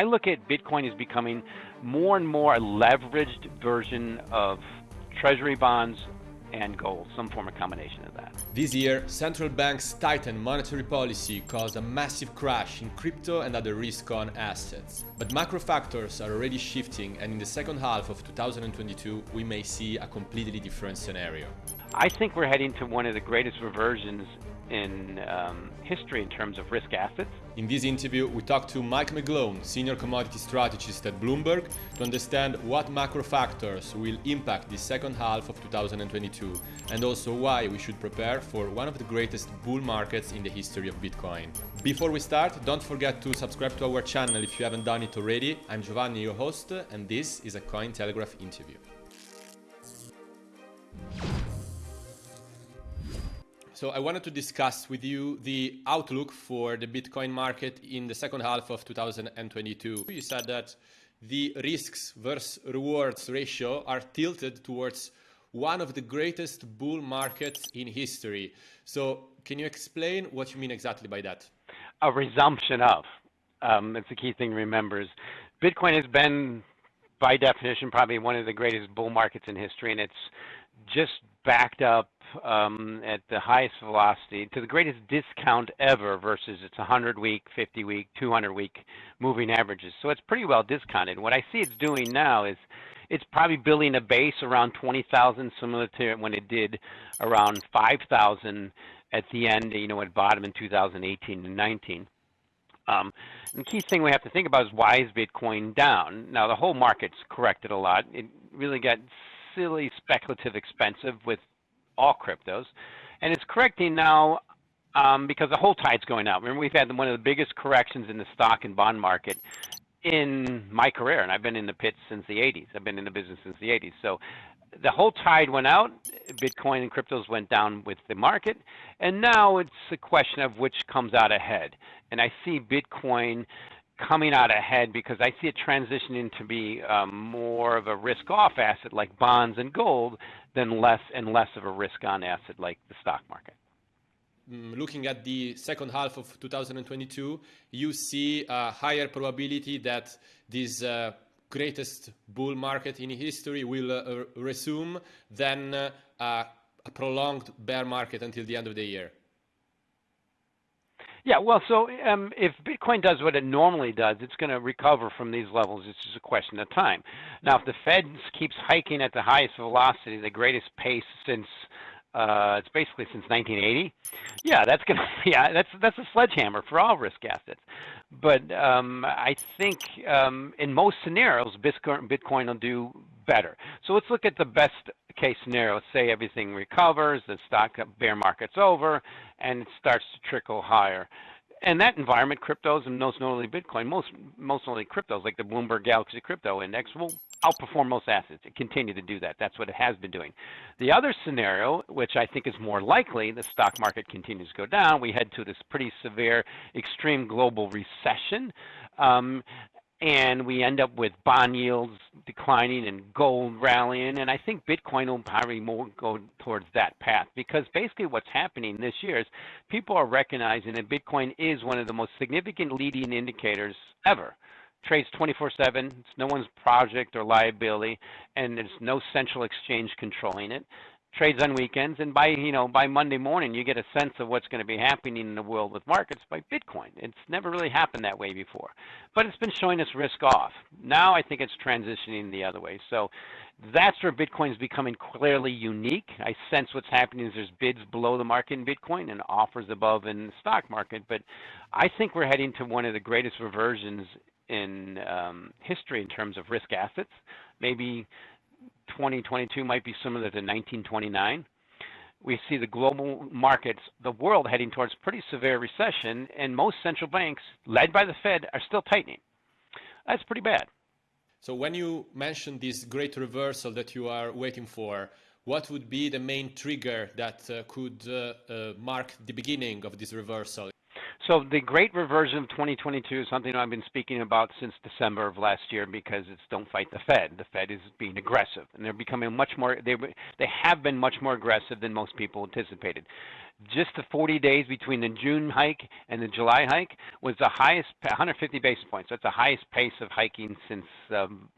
I look at Bitcoin as becoming more and more a leveraged version of treasury bonds and gold, some form of combination of that. This year, central banks tightened monetary policy caused a massive crash in crypto and other risk-on assets. But macro factors are already shifting and in the second half of 2022 we may see a completely different scenario. I think we're heading to one of the greatest reversions in um, history in terms of risk assets. In this interview, we talked to Mike McGlone, senior commodity strategist at Bloomberg, to understand what macro factors will impact the second half of 2022 and also why we should prepare for one of the greatest bull markets in the history of Bitcoin. Before we start, don't forget to subscribe to our channel if you haven't done it already. I'm Giovanni, your host, and this is a Cointelegraph interview. So I wanted to discuss with you the outlook for the Bitcoin market in the second half of 2022. You said that the risks versus rewards ratio are tilted towards one of the greatest bull markets in history. So can you explain what you mean exactly by that? A resumption of. Um, that's the key thing to remember is Bitcoin has been, by definition, probably one of the greatest bull markets in history, and it's just backed up um, at the highest velocity to the greatest discount ever versus its 100 week, 50 week, 200 week moving averages. So it's pretty well discounted. What I see it's doing now is it's probably building a base around 20,000, similar to when it did around 5,000 at the end, you know, at bottom in 2018 and 19. Um, the key thing we have to think about is why is Bitcoin down? Now the whole market's corrected a lot. It really got silly, speculative, expensive with all cryptos, and it's correcting now um, because the whole tide's going out. Remember, we've had one of the biggest corrections in the stock and bond market in my career, and I've been in the pits since the 80s. I've been in the business since the 80s. So the whole tide went out. Bitcoin and cryptos went down with the market, and now it's a question of which comes out ahead. And I see Bitcoin coming out ahead because I see it transitioning to be um, more of a risk-off asset like bonds and gold than less and less of a risk-on asset like the stock market. Mm, looking at the second half of 2022, you see a higher probability that this uh, greatest bull market in history will uh, resume than uh, a prolonged bear market until the end of the year. Yeah, well, so um, if Bitcoin does what it normally does, it's going to recover from these levels. It's just a question of time. Now, if the Fed keeps hiking at the highest velocity, the greatest pace since uh, it's basically since 1980. Yeah, that's gonna yeah that's that's a sledgehammer for all risk assets. But um, I think um, in most scenarios, Bitcoin, Bitcoin will do better. So let's look at the best case scenario. Let's say everything recovers, the stock bear market's over, and it starts to trickle higher. And that environment, cryptos and most notably Bitcoin, most most notably cryptos like the Bloomberg Galaxy Crypto Index will outperform most assets and continue to do that. That's what it has been doing. The other scenario, which I think is more likely, the stock market continues to go down. We head to this pretty severe, extreme global recession. Um, and we end up with bond yields declining and gold rallying. And I think Bitcoin will probably more go towards that path because basically what's happening this year is people are recognizing that Bitcoin is one of the most significant leading indicators ever. Trades 24 7, it's no one's project or liability, and there's no central exchange controlling it trades on weekends, and by you know by Monday morning you get a sense of what's going to be happening in the world with markets by Bitcoin. It's never really happened that way before, but it's been showing us risk off. Now I think it's transitioning the other way. So that's where Bitcoin is becoming clearly unique. I sense what's happening is there's bids below the market in Bitcoin and offers above in the stock market, but I think we're heading to one of the greatest reversions in um, history in terms of risk assets. Maybe 2022 might be similar to 1929. We see the global markets, the world heading towards pretty severe recession, and most central banks, led by the Fed, are still tightening. That's pretty bad. So when you mentioned this great reversal that you are waiting for, what would be the main trigger that uh, could uh, uh, mark the beginning of this reversal? So the great reversion of 2022 is something I've been speaking about since December of last year because it's don't fight the Fed. The Fed is being aggressive, and they're becoming much more. They they have been much more aggressive than most people anticipated. just the 40 days between the June hike and the July hike was the highest, 150 basis points. That's the highest pace of hiking since um,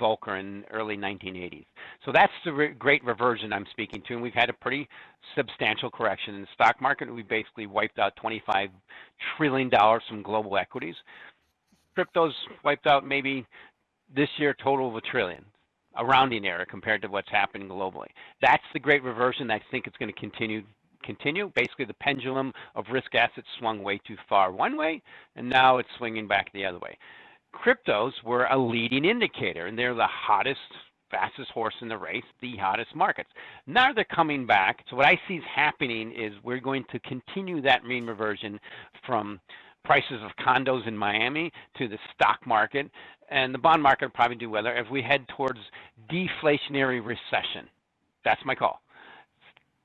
Volcker in early 1980s. So that's the re great reversion I'm speaking to, and we've had a pretty substantial correction in the stock market. We basically wiped out 25 trillion dollars from global equities. Cryptos wiped out maybe this year total of a trillion, a rounding error compared to what's happening globally. That's the great reversion. I think it's going to continue continue. Basically, the pendulum of risk assets swung way too far one way, and now it's swinging back the other way. Cryptos were a leading indicator, and they're the hottest, fastest horse in the race, the hottest markets. Now they're coming back. So what I see is happening is we're going to continue that mean reversion from prices of condos in Miami to the stock market, and the bond market will probably do well if we head towards deflationary recession. That's my call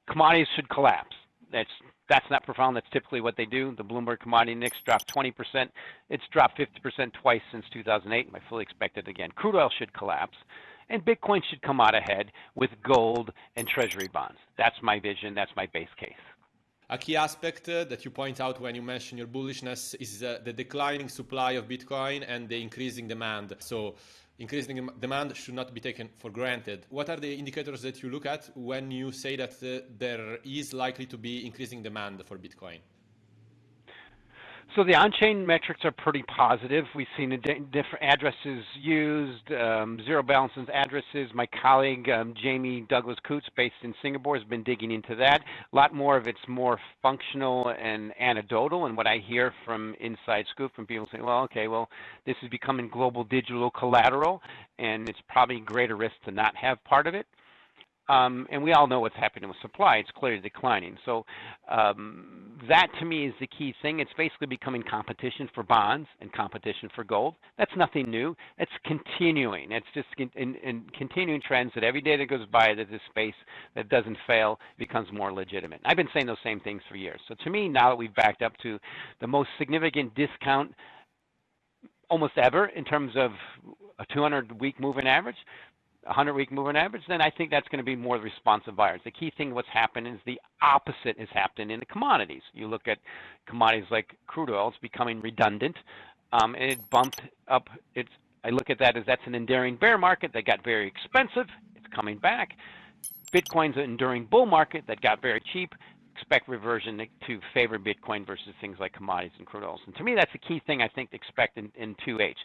commodities should collapse. That's that's not profound. That's typically what they do. The Bloomberg Commodity Index dropped 20%. It's dropped 50% twice since 2008. I fully expect it again. Crude oil should collapse, and Bitcoin should come out ahead with gold and Treasury bonds. That's my vision. That's my base case. A key aspect uh, that you point out when you mention your bullishness is uh, the declining supply of Bitcoin and the increasing demand. So increasing demand should not be taken for granted. What are the indicators that you look at when you say that uh, there is likely to be increasing demand for Bitcoin? So the on-chain metrics are pretty positive. We've seen different addresses used, um, zero balances addresses. My colleague um, Jamie Douglas Coutts, based in Singapore, has been digging into that. A lot more of it's more functional and anecdotal. And what I hear from inside scoop from people saying, well, okay, well, this is becoming global digital collateral, and it's probably greater risk to not have part of it. Um, and we all know what's happening with supply. It's clearly declining. So um, that to me is the key thing. It's basically becoming competition for bonds and competition for gold. That's nothing new. It's continuing. It's just in, in continuing trends that every day that goes by that this space that doesn't fail becomes more legitimate. I've been saying those same things for years. So to me, now that we've backed up to the most significant discount almost ever in terms of a 200 week moving average, 100 week moving average, then I think that's going to be more responsive buyers. The key thing what's happened is the opposite has happened in the commodities. You look at commodities like crude oil, it's becoming redundant. Um, and it bumped up. It's I look at that as that's an enduring bear market that got very expensive. It's coming back. Bitcoin's an enduring bull market that got very cheap expect reversion to favor Bitcoin versus things like commodities and crude oils. And to me, that's the key thing I think to expect in, in 2H.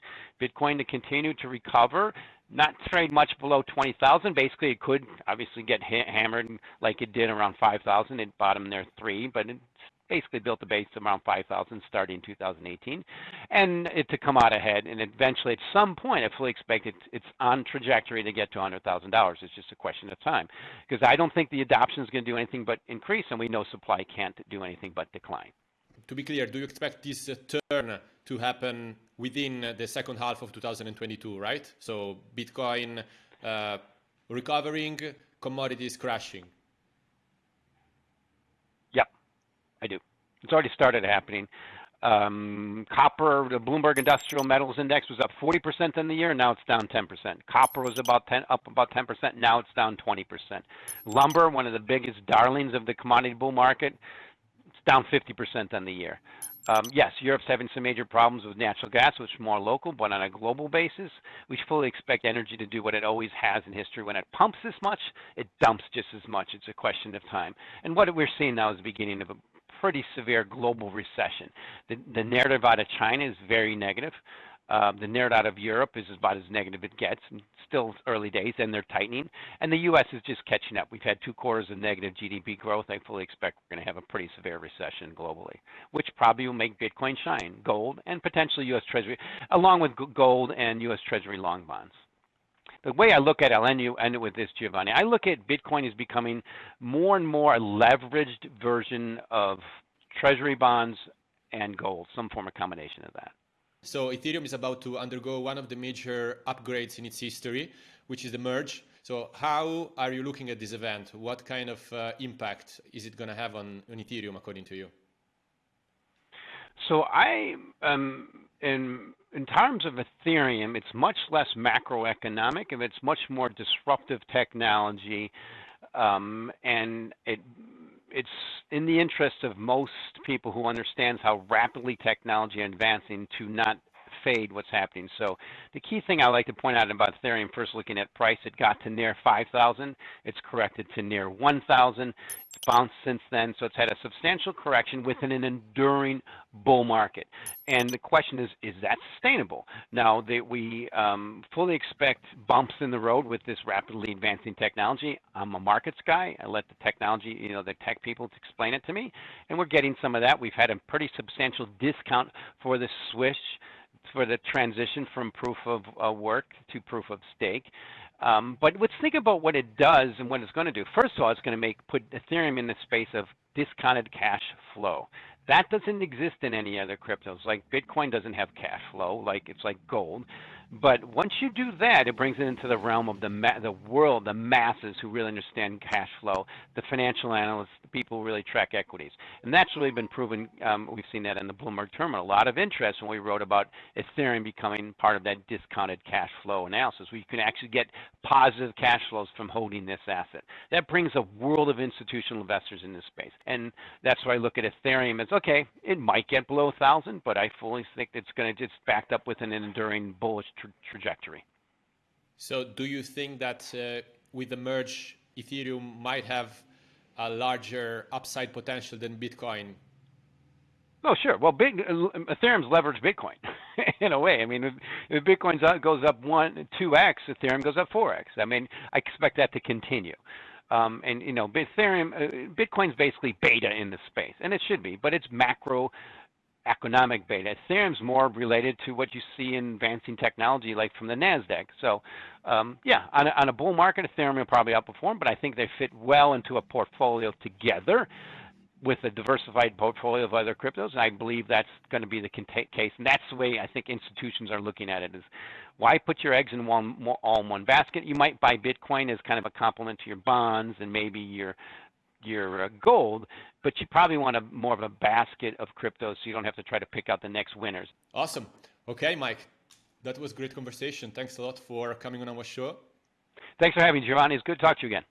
Bitcoin to continue to recover, not trade much below 20,000. Basically, it could obviously get hammered like it did around 5,000. It bottomed there three, but it's basically built a base around 5,000 starting in 2018, and it to come out ahead. And eventually, at some point, I fully expect it, it's on trajectory to get to $100,000. It's just a question of time, because I don't think the adoption is going to do anything but increase, and we know supply can't do anything but decline. To be clear, do you expect this uh, turn to happen within the second half of 2022, right? So Bitcoin uh, recovering, commodities crashing. Yep, I do. It's already started happening. Um, copper, the Bloomberg Industrial Metals Index was up 40% in the year, now it's down 10%. Copper was about 10, up about 10%, now it's down 20%. Lumber, one of the biggest darlings of the commodity bull market, it's down 50% on the year. Um, yes, Europe's having some major problems with natural gas, which is more local, but on a global basis, we fully expect energy to do what it always has in history. When it pumps this much, it dumps just as much. It's a question of time. And what we're seeing now is the beginning of a pretty severe global recession. The, the narrative out of China is very negative. Uh, the narrative out of Europe is about as negative it gets. Still early days, and they're tightening. And the U.S. is just catching up. We've had two quarters of negative GDP growth. I fully expect we're going to have a pretty severe recession globally, which probably will make Bitcoin shine, gold, and potentially U.S. Treasury, along with gold and U.S. Treasury long bonds the way I look at it, I'll end it with this, Giovanni. I look at Bitcoin as becoming more and more a leveraged version of treasury bonds and gold, some form of combination of that. So Ethereum is about to undergo one of the major upgrades in its history, which is the merge. So how are you looking at this event? What kind of uh, impact is it going to have on, on Ethereum, according to you? So I um, in in terms of Ethereum, it's much less macroeconomic and it's much more disruptive technology, um, and it it's in the interest of most people who understands how rapidly technology is advancing to not fade what's happening. So the key thing I like to point out about Ethereum, first looking at price, it got to near 5,000. It's corrected to near 1,000. It's bounced since then, so it's had a substantial correction within an enduring bull market. And the question is, is that sustainable? Now, that we um, fully expect bumps in the road with this rapidly advancing technology. I'm a markets guy. I let the technology, you know, the tech people explain it to me, and we're getting some of that. We've had a pretty substantial discount for the switch for the transition from proof of uh, work to proof of stake. Um, but let's think about what it does and what it's going to do. First of all, it's going to make put Ethereum in the space of discounted cash flow. That doesn't exist in any other cryptos. Like Bitcoin doesn't have cash flow, like it's like gold. But once you do that, it brings it into the realm of the the world, the masses who really understand cash flow, the financial analysts, the people who really track equities, and that's really been proven. Um, we've seen that in the Bloomberg terminal. A lot of interest when we wrote about Ethereum becoming part of that discounted cash flow analysis, where you can actually get positive cash flows from holding this asset. That brings a world of institutional investors in this space, and that's why I look at Ethereum as okay. It might get below thousand, but I fully think it's going to just backed up with an enduring bullish tra trajectory. So, do you think that uh, with the merge, Ethereum might have a larger upside potential than Bitcoin? Oh, sure. Well, big, Ethereum's leveraged Bitcoin in a way. I mean, if, if Bitcoin goes up one, two x, Ethereum goes up four x. I mean, I expect that to continue. Um, and you know, Ethereum, uh, Bitcoin's basically beta in the space, and it should be, but it's macro economic beta. Ethereum's more related to what you see in advancing technology, like from the Nasdaq. So, um, yeah, on a, on a bull market, Ethereum will probably outperform, but I think they fit well into a portfolio together with a diversified portfolio of other cryptos. And I believe that's going to be the case, and that's the way I think institutions are looking at it: is why put your eggs in one all in one basket? You might buy Bitcoin as kind of a complement to your bonds and maybe your your uh, gold, but you probably want a more of a basket of cryptos so you don't have to try to pick out the next winners. Awesome. Okay, Mike, that was great conversation. Thanks a lot for coming on our show. Thanks for having me, Giovanni. It's good to talk to you again.